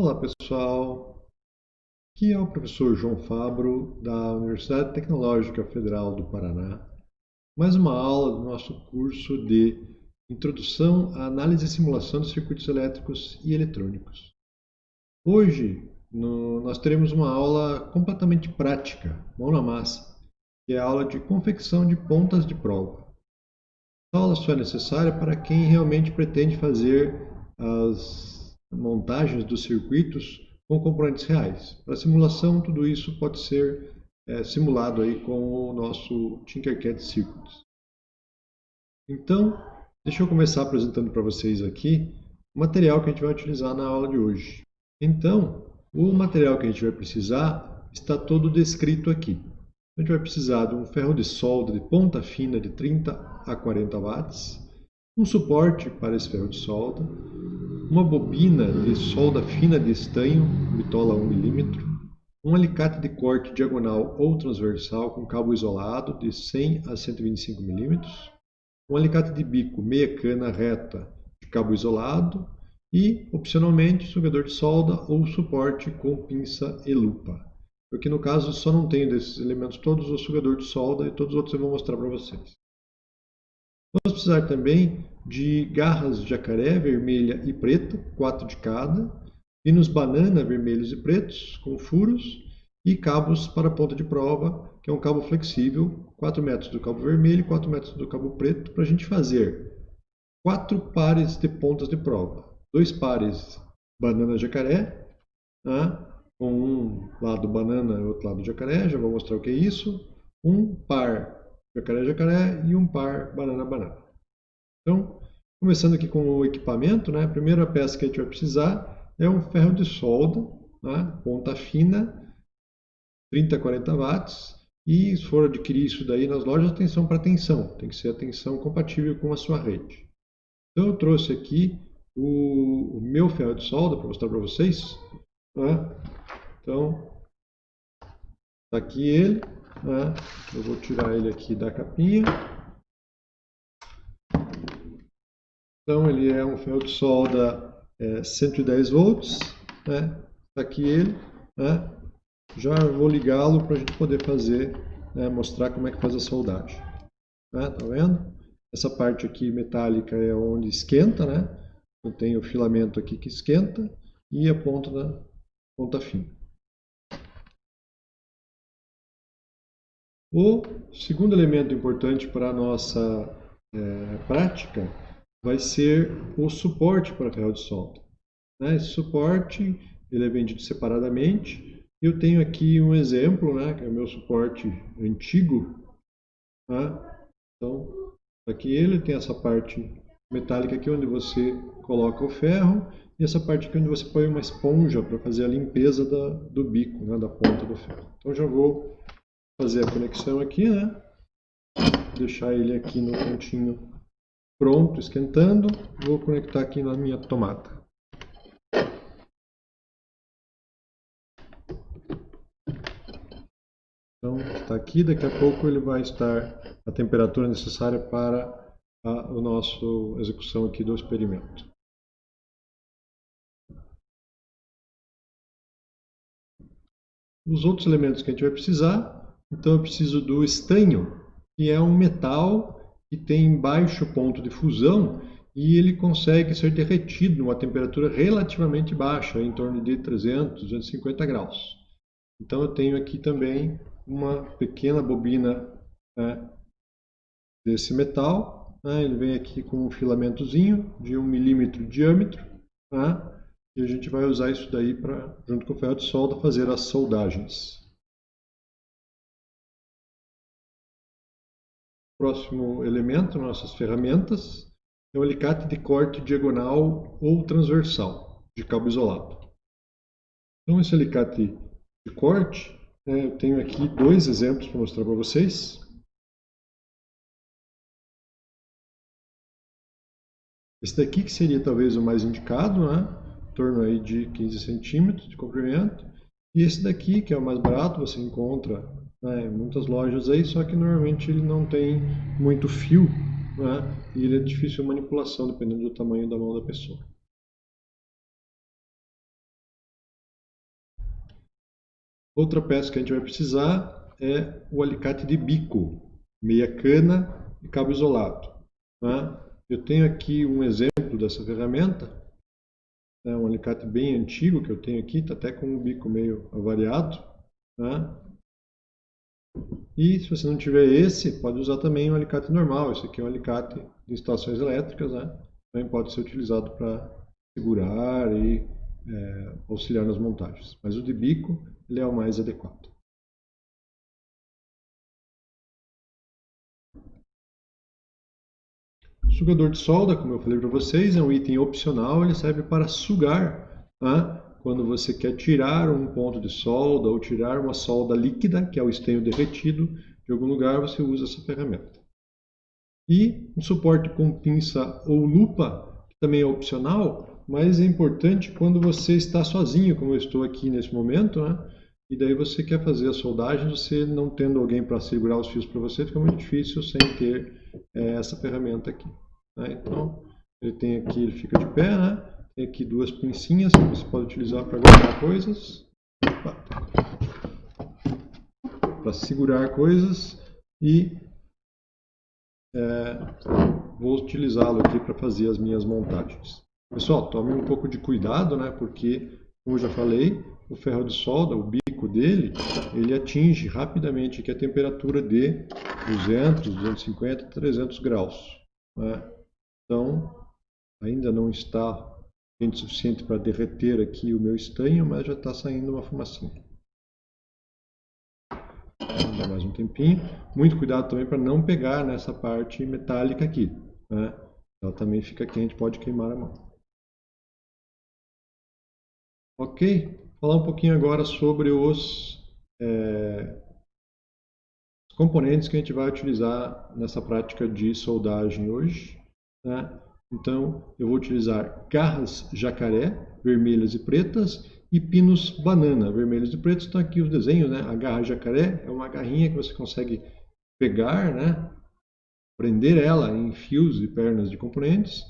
Olá pessoal, aqui é o professor João Fabro da Universidade Tecnológica Federal do Paraná. Mais uma aula do nosso curso de Introdução à Análise e Simulação de Circuitos Elétricos e Eletrônicos. Hoje no, nós teremos uma aula completamente prática, mão na massa, que é a aula de confecção de pontas de prova. Essa aula só é necessária para quem realmente pretende fazer as montagens dos circuitos com componentes reais. Para simulação, tudo isso pode ser é, simulado aí com o nosso Tinkercad Circuits. Então, deixa eu começar apresentando para vocês aqui o material que a gente vai utilizar na aula de hoje. Então, o material que a gente vai precisar está todo descrito aqui. A gente vai precisar de um ferro de solda de ponta fina de 30 a 40 watts, um suporte para esse ferro de solda, uma bobina de solda fina de estanho, bitola 1 mm, um alicate de corte diagonal ou transversal com cabo isolado de 100 a 125 mm, um alicate de bico meia cana reta de cabo isolado e, opcionalmente, sugador de solda ou suporte com pinça e lupa. Porque no caso só não tenho desses elementos todos o sugador de solda e todos os outros eu vou mostrar para vocês. Vamos precisar também de garras de jacaré vermelha e preta, quatro de cada, pinos banana vermelhos e pretos com furos e cabos para ponta de prova, que é um cabo flexível, 4 metros do cabo vermelho e 4 metros do cabo preto, para a gente fazer quatro pares de pontas de prova. Dois pares banana jacaré, né? com um lado banana e outro lado jacaré, já vou mostrar o que é isso. Um par jacaré-jacaré e um par banana-banana. Então, começando aqui com o equipamento, né? a primeira peça que a gente vai precisar é um ferro de solda, né? ponta fina, 30 a 40 watts, e se for adquirir isso daí nas lojas, atenção para tensão, tem que ser a tensão compatível com a sua rede. Então eu trouxe aqui o, o meu ferro de solda para mostrar para vocês. Né? Então, está aqui ele. Né? Eu vou tirar ele aqui da capinha. Então ele é um ferro de solda é, 110 volts. Né? Tá aqui ele. Né? Já vou ligá-lo para a gente poder fazer, né? mostrar como é que faz a soldagem. Né? Tá vendo? Essa parte aqui metálica é onde esquenta, né? Eu tenho o filamento aqui que esquenta e a ponta ponta fina. O segundo elemento importante para a nossa é, prática vai ser o suporte para ferro de solda. Né? Esse suporte ele é vendido separadamente. Eu tenho aqui um exemplo, né, que é o meu suporte antigo. Tá? Então, aqui ele tem essa parte metálica aqui onde você coloca o ferro e essa parte aqui onde você põe uma esponja para fazer a limpeza da, do bico, né, da ponta do ferro. Então já vou fazer a conexão aqui, né? Deixar ele aqui no cantinho pronto, esquentando. Vou conectar aqui na minha tomada. Então, está aqui, daqui a pouco ele vai estar a temperatura necessária para a, a nossa execução aqui do experimento. Os outros elementos que a gente vai precisar então eu preciso do estanho, que é um metal que tem baixo ponto de fusão e ele consegue ser derretido numa temperatura relativamente baixa, em torno de 300, 250 graus. Então eu tenho aqui também uma pequena bobina né, desse metal. Né, ele vem aqui com um filamentozinho de 1 milímetro de diâmetro. Né, e a gente vai usar isso daí para, junto com o ferro de solda, fazer as soldagens. Próximo elemento, nossas ferramentas, é o alicate de corte diagonal ou transversal, de cabo isolado. Então, esse alicate de corte, né, eu tenho aqui dois exemplos para mostrar para vocês. Esse daqui que seria talvez o mais indicado, né? em torno aí de 15 centímetros de comprimento. E esse daqui, que é o mais barato, você encontra né, muitas lojas aí, só que normalmente ele não tem muito fio né, e ele é difícil de manipulação dependendo do tamanho da mão da pessoa. Outra peça que a gente vai precisar é o alicate de bico, meia cana e cabo isolado. Né? Eu tenho aqui um exemplo dessa ferramenta, é um alicate bem antigo que eu tenho aqui, está até com o bico meio avariado. Né? E se você não tiver esse, pode usar também um alicate normal. Esse aqui é um alicate de instalações elétricas, né? também pode ser utilizado para segurar e é, auxiliar nas montagens. Mas o de bico ele é o mais adequado. O sugador de solda, como eu falei para vocês, é um item opcional, ele serve para sugar né? Quando você quer tirar um ponto de solda ou tirar uma solda líquida, que é o estanho derretido, de algum lugar, você usa essa ferramenta. E um suporte com pinça ou lupa, que também é opcional, mas é importante quando você está sozinho, como eu estou aqui nesse momento, né? e daí você quer fazer a soldagem, você não tendo alguém para segurar os fios para você, fica muito difícil sem ter é, essa ferramenta aqui. Né? Então, ele tem aqui, ele fica de pé, né? Aqui duas pincinhas que você pode utilizar para guardar coisas, para segurar coisas e é, vou utilizá-lo aqui para fazer as minhas montagens. Pessoal, tome um pouco de cuidado, né? porque, como eu já falei, o ferro de solda, o bico dele, ele atinge rapidamente aqui a temperatura de 200, 250, 300 graus. Né? Então, ainda não está suficiente para derreter aqui o meu estanho, mas já está saindo uma fumacinha. Vou dar mais um tempinho. Muito cuidado também para não pegar nessa parte metálica aqui. Né? Ela também fica quente, pode queimar a mão. Ok? Falar um pouquinho agora sobre os é, componentes que a gente vai utilizar nessa prática de soldagem hoje. Né? Então, eu vou utilizar garras jacaré, vermelhas e pretas, e pinos banana, vermelhos e pretos. Estão aqui os desenhos, né? A garra jacaré é uma garrinha que você consegue pegar, né? Prender ela em fios e pernas de componentes.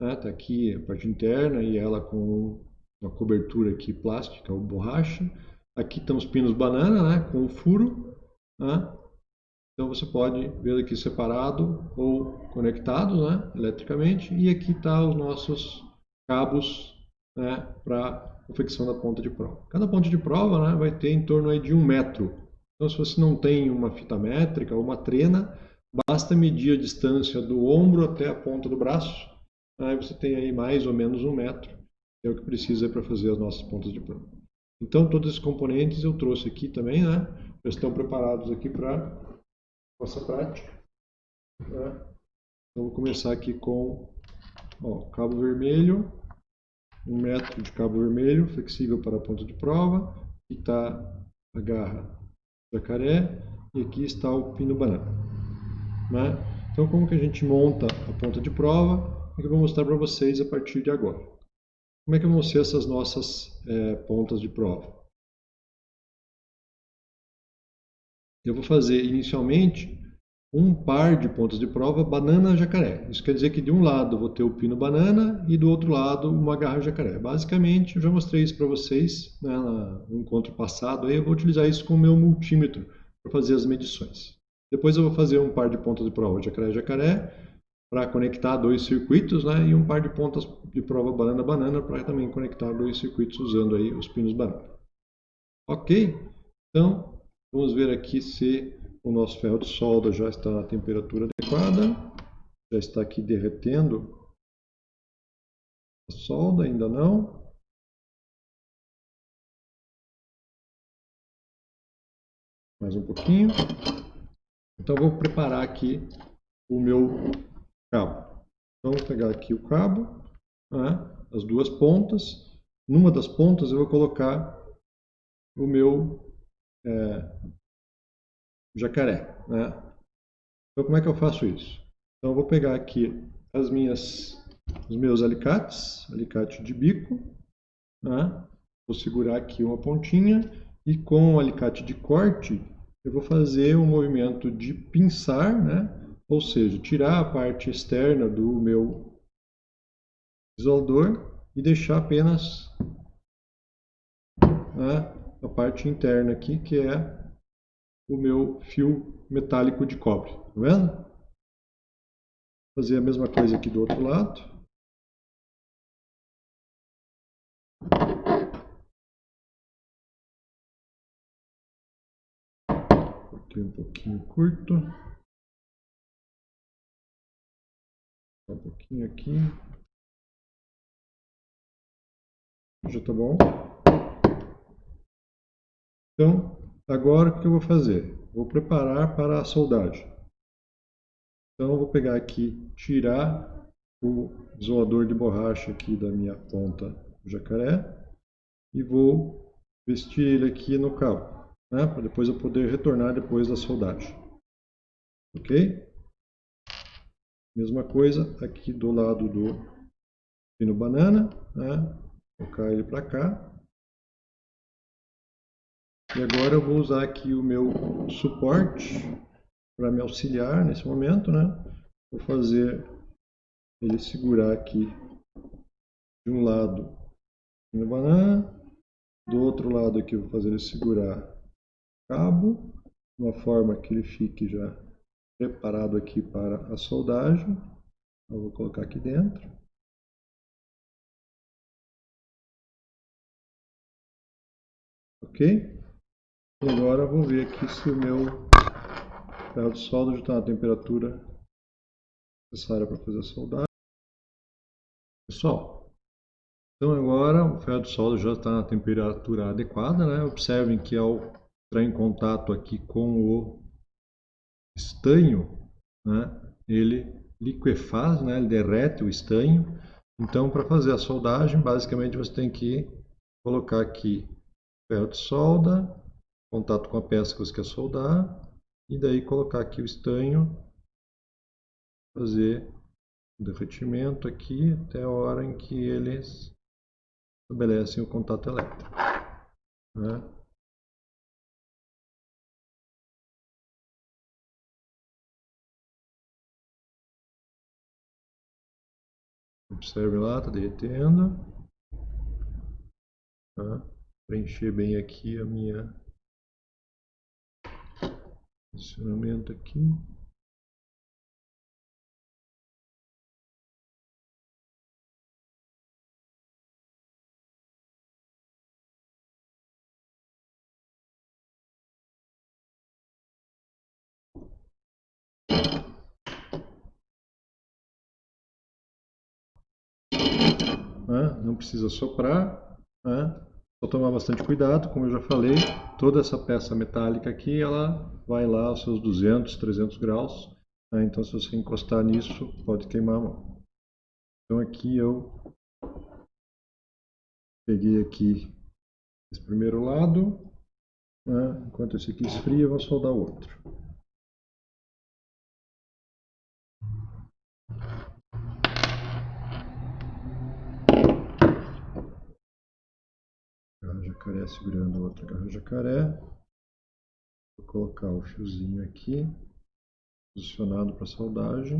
Está né? Tá aqui a parte interna e ela com uma cobertura aqui plástica ou borracha. Aqui estão os pinos banana, né? Com o furo. Né? Então você pode ver aqui separado ou conectado né, eletricamente. E aqui está os nossos cabos né, para confecção da ponta de prova. Cada ponta de prova né, vai ter em torno de um metro. Então se você não tem uma fita métrica ou uma trena, basta medir a distância do ombro até a ponta do braço. Aí você tem aí mais ou menos um metro. É o que precisa para fazer as nossas pontas de prova. Então todos esses componentes eu trouxe aqui também, né? Já estão preparados aqui para nossa prática. Né? Então, vou começar aqui com ó, cabo vermelho, um metro de cabo vermelho, flexível para a ponta de prova. Aqui está a garra jacaré e aqui está o pino banana. Né? Então, como que a gente monta a ponta de prova? É que eu vou mostrar para vocês a partir de agora. Como é que vão ser essas nossas é, pontas de prova? Eu vou fazer inicialmente um par de pontas de prova banana-jacaré. Isso quer dizer que de um lado vou ter o pino banana e do outro lado uma garra jacaré. Basicamente, eu já mostrei isso para vocês né, no encontro passado. Aí eu vou utilizar isso com o meu multímetro para fazer as medições. Depois eu vou fazer um par de pontas de prova jacaré-jacaré para conectar dois circuitos né, e um par de pontas de prova banana-banana para também conectar dois circuitos usando aí os pinos banana. Ok? Então, Vamos ver aqui se o nosso ferro de solda já está na temperatura adequada. Já está aqui derretendo a solda, ainda não. Mais um pouquinho. Então vou preparar aqui o meu cabo. Então vou pegar aqui o cabo, né, as duas pontas. Numa das pontas eu vou colocar o meu é, jacaré. Né? Então, como é que eu faço isso? Então, eu vou pegar aqui as minhas, os meus alicates, alicate de bico, né? vou segurar aqui uma pontinha e com o alicate de corte eu vou fazer um movimento de pinçar, né? ou seja, tirar a parte externa do meu isolador e deixar apenas né, a parte interna aqui, que é o meu fio metálico de cobre. Tá vendo? Fazer a mesma coisa aqui do outro lado. Cortei um pouquinho curto. Um pouquinho aqui. Já tá bom? Então, agora o que eu vou fazer? Vou preparar para a soldagem. Então, eu vou pegar aqui, tirar o isolador de borracha aqui da minha ponta do jacaré e vou vestir ele aqui no cabo, né? para depois eu poder retornar depois da soldagem. Ok? Mesma coisa aqui do lado do pino banana, né? colocar ele para cá. E agora eu vou usar aqui o meu suporte para me auxiliar nesse momento, né? Vou fazer ele segurar aqui de um lado no banana, do outro lado aqui vou fazer ele segurar cabo, de uma forma que ele fique já preparado aqui para a soldagem. Eu vou colocar aqui dentro. Ok? Agora vou ver aqui se o meu ferro de solda está na temperatura necessária para fazer a soldagem. Pessoal, então agora o ferro de solda já está na temperatura adequada. Né? Observem que ao entrar em contato aqui com o estanho, né? ele liquefaz, né? ele derrete o estanho. Então, para fazer a soldagem, basicamente você tem que colocar aqui ferro de solda, contato com a peça que você quer soldar, e daí colocar aqui o estanho, fazer o derretimento aqui até a hora em que eles estabelecem o contato elétrico. Né? Observe lá, está derretendo. Tá? Preencher bem aqui a minha posicionamento aqui. Não precisa soprar, né? Só tomar bastante cuidado, como eu já falei, toda essa peça metálica aqui, ela vai lá aos seus 200, 300 graus. Né? Então, se você encostar nisso, pode queimar a mão. Então, aqui eu peguei aqui esse primeiro lado. Né? Enquanto esse aqui esfria, eu vou soldar o outro. Jacaré segurando a outra garra jacaré. Vou colocar o fiozinho aqui, posicionado para soldagem,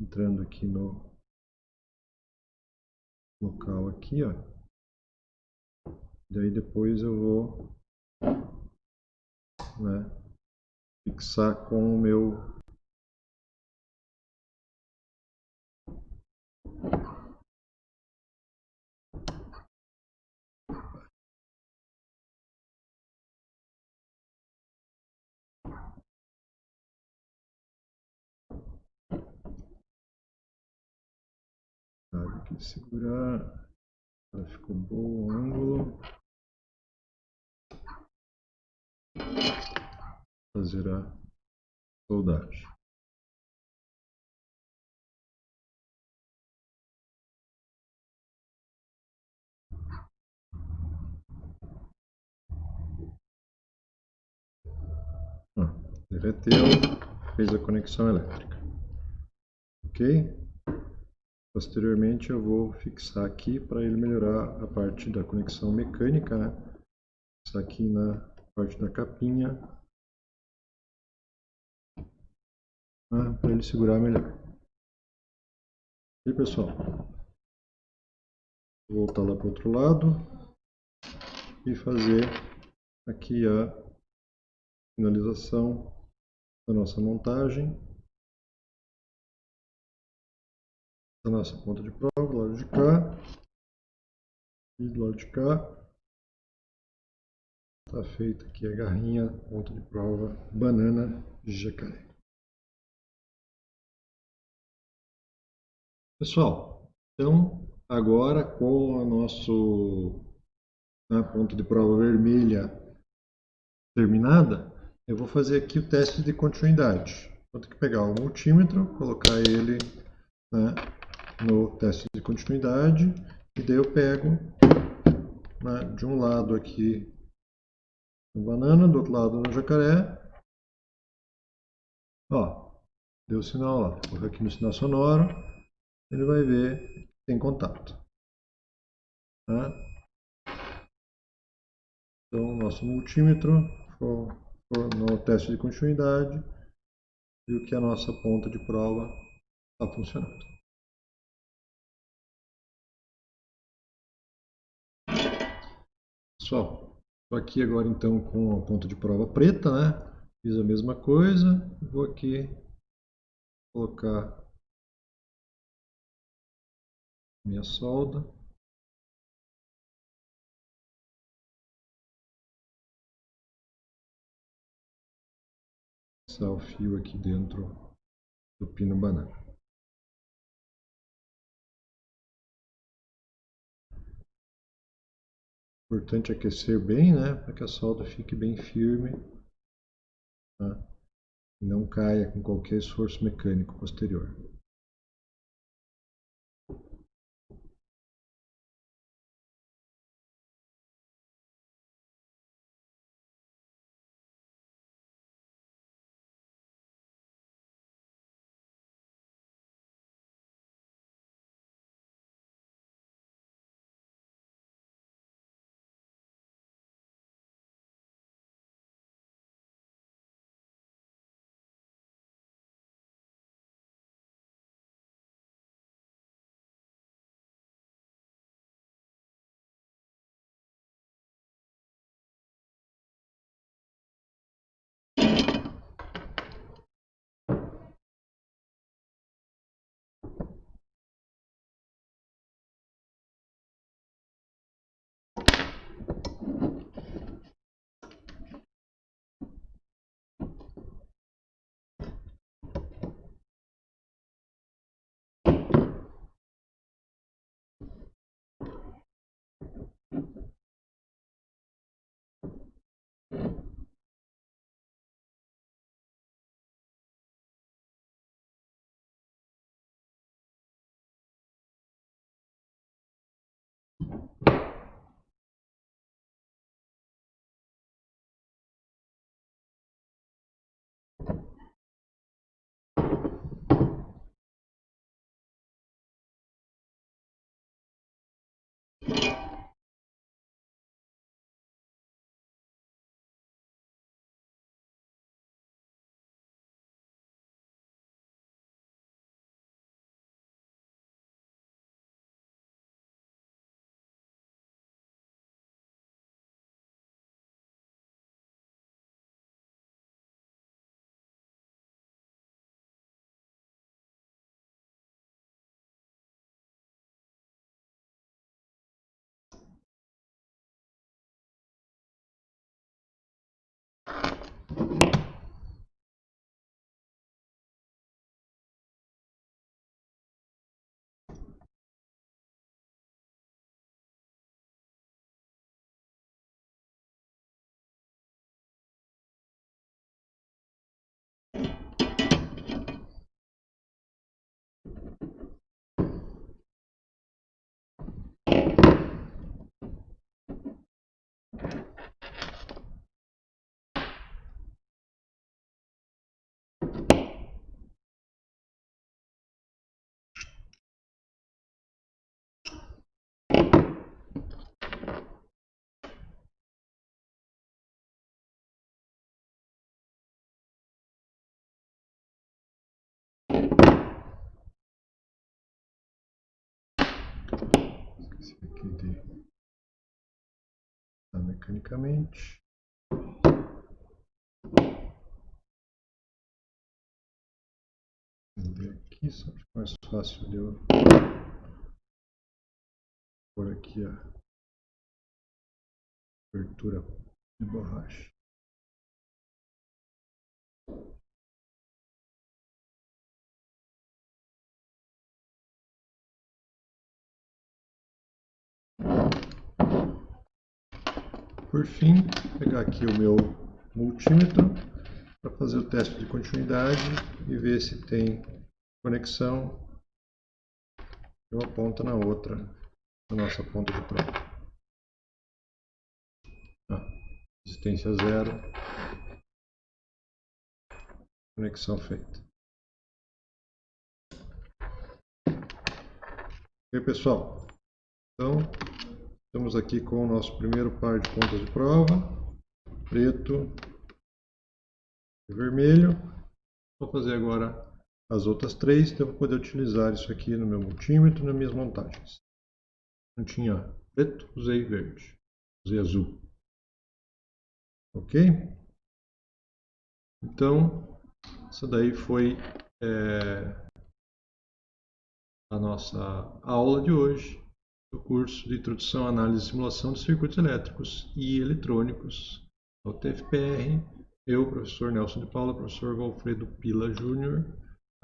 entrando aqui no local aqui, ó. Daí depois eu vou né, fixar com o meu segurar. ficou bom o ângulo. Fazer a soldagem. Ah, derreteu, fez a conexão elétrica. Ok? Posteriormente eu vou fixar aqui para ele melhorar a parte da conexão mecânica, né? Fixar aqui na parte da capinha. Né? Para ele segurar melhor. E pessoal, vou voltar lá para o outro lado e fazer aqui a finalização da nossa montagem. A nossa ponta de prova, do lado de cá. E do lado de cá. Está feita aqui a garrinha, ponta de prova, banana jacaré. Pessoal, então agora com o nosso a ponta de prova vermelha terminada, eu vou fazer aqui o teste de continuidade. Vou ter que pegar o multímetro, colocar ele né, no teste de continuidade, e daí eu pego né, de um lado aqui no banana, do outro lado no jacaré. Ó, deu sinal lá. Vou aqui no sinal sonoro, ele vai ver que tem contato. Tá? Então, nosso multímetro for, for no teste de continuidade, viu que a nossa ponta de prova está funcionando. Pessoal, estou aqui agora então com a ponta de prova preta, né? Fiz a mesma coisa, vou aqui colocar minha solda. passar o fio aqui dentro do pino banana. Importante aquecer bem, né, para que a solda fique bem firme tá? e não caia com qualquer esforço mecânico posterior. esse aqui de tá mecanicamente. Vender aqui só para é mais fácil de eu pôr aqui a abertura de borracha. Por fim, pegar aqui o meu multímetro para fazer o teste de continuidade e ver se tem conexão de uma ponta na outra, na nossa ponta de prova. Ah, resistência zero, conexão feita. Ok, pessoal? Então, estamos aqui com o nosso primeiro par de pontas de prova, preto e vermelho. Vou fazer agora as outras três, então eu vou poder utilizar isso aqui no meu multímetro, nas minhas montagens. Não tinha preto, usei verde, usei azul. Ok? Então, essa daí foi é, a nossa aula de hoje do curso de Introdução à Análise e Simulação de Circuitos Elétricos e Eletrônicos, o TFPR. Eu, professor Nelson de Paula, professor Valfredo Pila Júnior,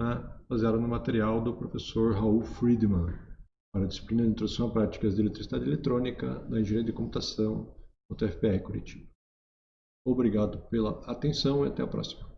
né, baseado no material do professor Raul Friedman, para a disciplina de Introdução a Práticas de Eletricidade Eletrônica da Engenharia de Computação, no TFPR Curitiba. Obrigado pela atenção e até a próxima.